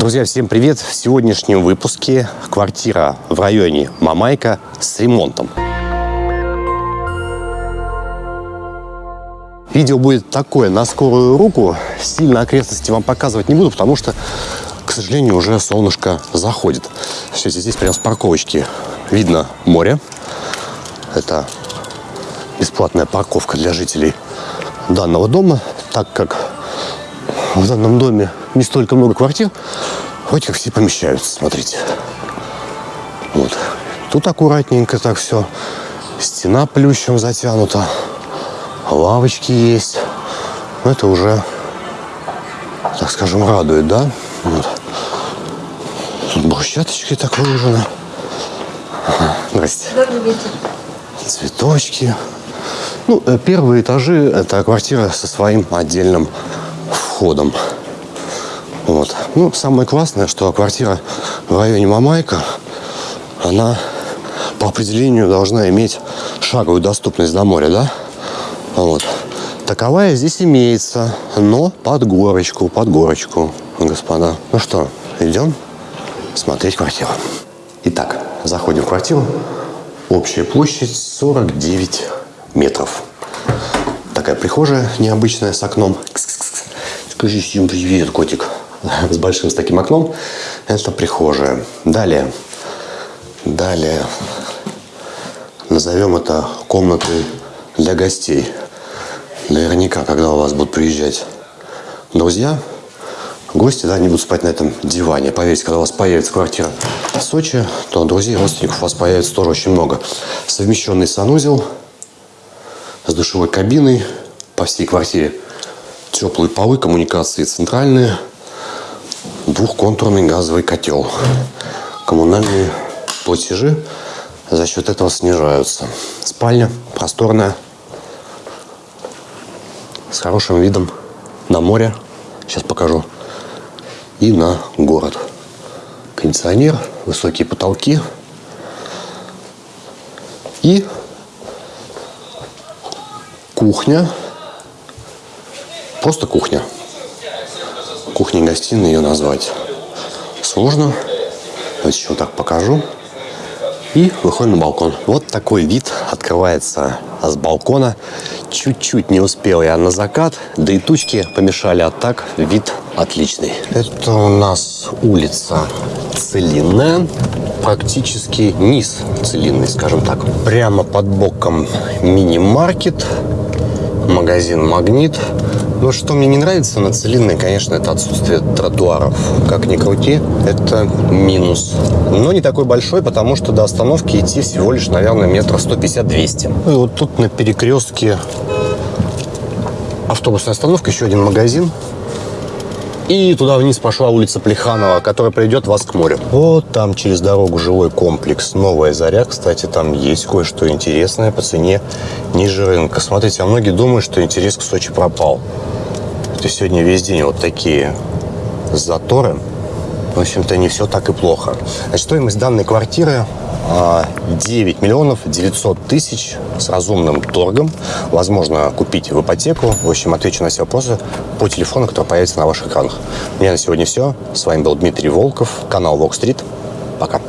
Друзья, всем привет! В сегодняшнем выпуске квартира в районе Мамайка с ремонтом. Видео будет такое на скорую руку. Сильно окрестности вам показывать не буду, потому что, к сожалению, уже солнышко заходит. Сейчас здесь прямо с парковочки видно море. Это бесплатная парковка для жителей данного дома, так как в данном доме не столько много квартир, хоть как все помещаются, смотрите. Вот. Тут аккуратненько так все. Стена плющем затянута. Лавочки есть. Но это уже, так скажем, радует, да? Вот. Тут брусчаточки так выложены. Здрасте. Добрый вечер. Цветочки. Ну, э, первые этажи – это квартира со своим отдельным входом. Вот. Ну, самое классное, что квартира в районе Мамайка, она по определению должна иметь шаговую доступность до моря, да? Вот. Таковая здесь имеется, но под горочку, под горочку, господа. Ну что, идем смотреть квартиру. Итак, заходим в квартиру. Общая площадь 49 метров. Такая прихожая необычная с окном. Скажи всем привет, котик. С большим с таким окном. Это прихожая. Далее. Далее. Назовем это комнатой для гостей. Наверняка, когда у вас будут приезжать друзья, гости, да, они будут спать на этом диване. Поверьте, когда у вас появится квартира в Сочи, то друзей, родственников у вас появится тоже очень много. Совмещенный санузел с душевой кабиной по всей квартире теплые полы, коммуникации центральные, двухконтурный газовый котел. Коммунальные платежи за счет этого снижаются. Спальня просторная, с хорошим видом на море. Сейчас покажу. И на город. Кондиционер, высокие потолки. И кухня Просто кухня. Кухня-гостиная ее назвать сложно. Давайте еще так покажу. И выходим на балкон. Вот такой вид открывается с балкона. Чуть-чуть не успел я на закат, да и тучки помешали, а так вид отличный. Это у нас улица Целинная, практически низ Целинный, скажем так. Прямо под боком мини-маркет, магазин «Магнит». Но что мне не нравится на Целинной, конечно, это отсутствие тротуаров. Как ни крути, это минус. Но не такой большой, потому что до остановки идти всего лишь, наверное, метров 150-200. Ну и вот тут на перекрестке автобусная остановка, еще один магазин. И туда вниз пошла улица Плеханова, которая приведет вас к морю. Вот там через дорогу жилой комплекс «Новая заря». Кстати, там есть кое-что интересное по цене ниже рынка. Смотрите, а многие думают, что интерес к Сочи пропал. Есть сегодня весь день вот такие заторы. В общем-то, не все так и плохо. Значит, стоимость данной квартиры 9 а, миллионов 900 тысяч с разумным торгом. Возможно купить в ипотеку. В общем, отвечу на все вопросы по телефону, который появится на ваших экранах. У меня на сегодня все. С вами был Дмитрий Волков, канал Street. Пока.